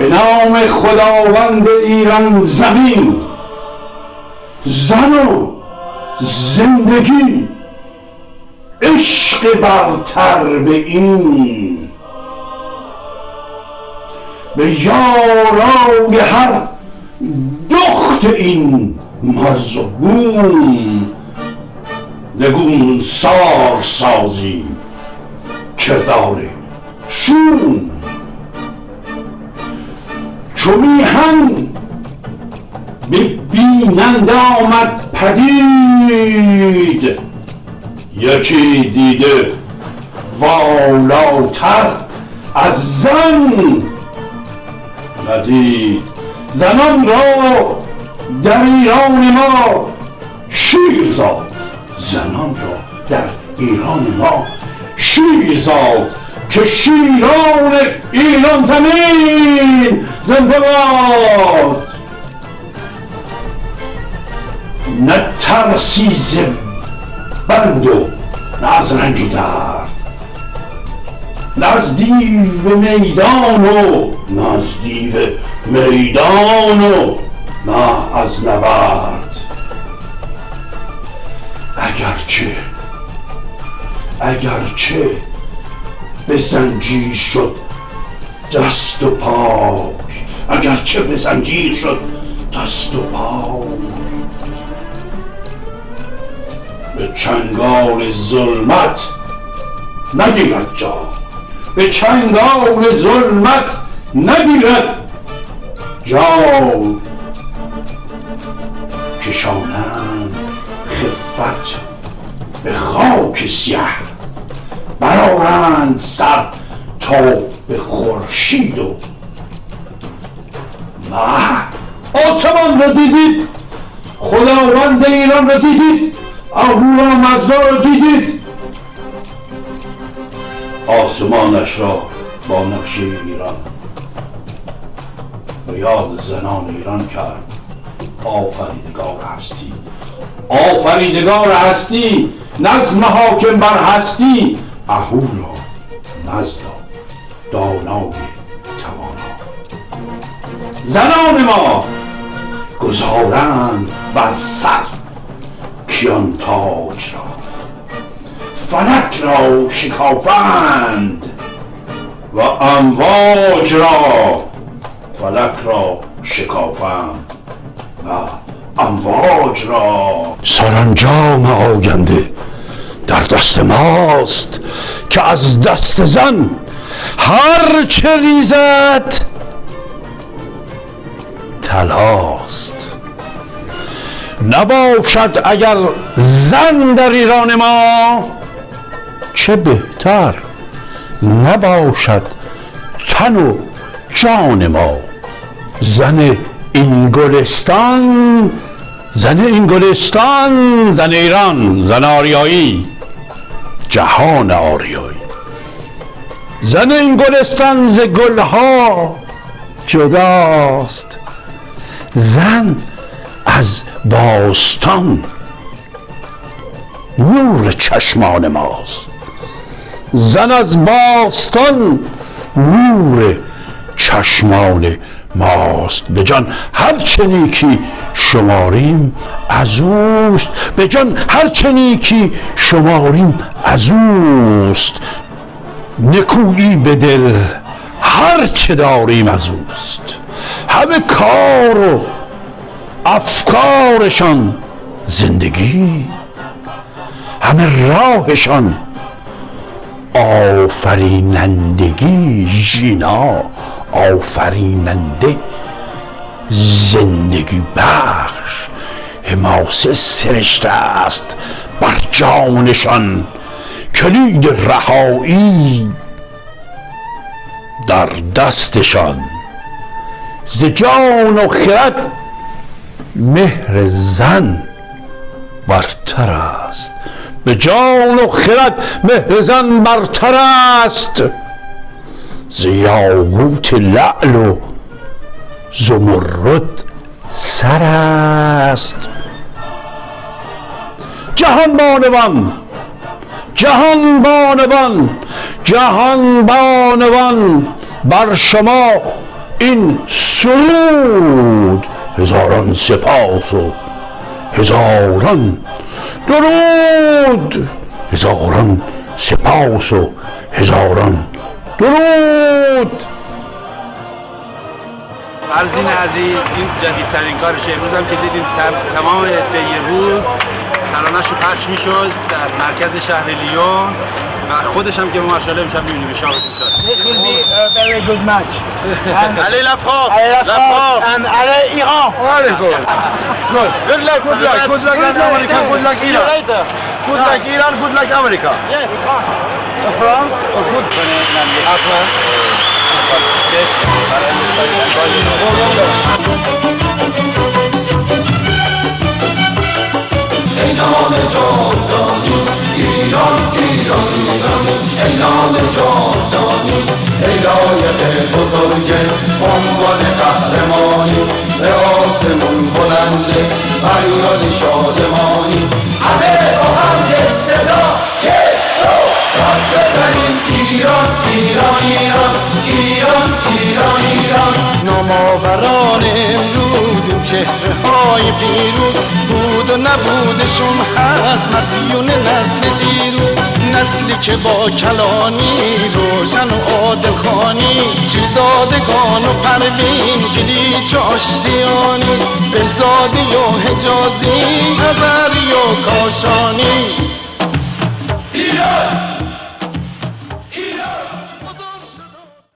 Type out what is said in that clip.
به نام خداوند ایران زمین زن و زندگی عشق برتر به این. به یارای هر دخت این مرز و بوم نگون سار سازی کردار شوم. چو میهن به بیننده آمد پدید. یکی دیده والاتر از زن ندید. زنان را در ایران ما شیر زاد. زنان را در ایران ما شیر زاد. که شیران ایران زمین زنده باد نه ترسی ز بند و نه از رنج و درد. نه از دیو میدان و نه از دیو میدان و نه از نبرد. اگرچه اگرچه به زنجیر شد دست و پای اگرچه به شد دست و پای به چنگال ظلمت نگیرد جا. به چنگال ظلمت نگیرد جا. کشانند خفت به خاک سیه. برارند سر تا به خورشید و مه آسمان رو دیدید خداوند ایران رو دیدید اهورا مزدا رو دیدید. آسمانش را با نقشه ایران به یاد زنان ایران کرد. آفریدگار هستی آفریدگار هستی نظم حاکم بر هستی. اهورا نزدا دانای توانا زنان ما! گذارند بر سر کیان تاج را. فلک را شکافند و امواج را فلک را شکافند و امواج را. سرانجام آینده در دست ماست که از دست زن هر چه ریزد تلاست نباشد اگر زن در ایران ما چه بهتر نباشد تن و جان ما. زن این گلستان زن این گلستان زن ایران زن آریایی جهان آریایی. زن این گلستان ز گلها جداست. زن از باستان نور چشمان ماست. زن از باستان نور چشمان ماست. به جان هر چه نیکی شماریم از اوست. به جان هر چه نیکی شماریم از اوست. نکویی به دل هر چه داریم از اوست. همه کار و افکارشان زندگی. همه راهشان آفرینندگی ژینا آفریننده زندگی بخش حماسه سرشته است بر جانشان کلید رهایی در دستشان. ز جان و خرد مهر زن برتر است. به جان و خرد مهر زن برتر است. ز یاقوت لعل و زمرد سر است. جهان بانوان جهان بانوان جهان بانوان بر شما این سرود هزاران سپاس و هزاران درود هزاران سپاس و هزاران درود فرزین عزیز این جدیدترین کارشه امروز هم که دیدین تمام طی روز ترانه‌ش رو پخش می‌شد در مرکز شهر لیون و خودش هم که ماشاءالله امشب می‌بینیم شاهدتون شد It will be a very good match. And علی لفاف Ale Rafat and Ale Iran. Very good. Good. Good luck, good luck, good luck and America, good luck Iran. Good luck Iran, good luck America. Yes. France or good ای نام جاودانی ایران ایران ایران ای نام جاودانی ای لایق بزرگ عنوان قهرمانی به آسمون بلنده فریاد شادمانی. همه با هم یک صدا یک دو داد بزنیم. ایران ایران ایران ایران ایران ایران. امروز این چهره های پیروز بود و نبودشون هست مدیون نسل دیروز. نسلی که با کلانی روشن و عادل خانی و پروین گلیچ و آشتیانی بهزادی و حجازی نظری و کاشانی. ایران!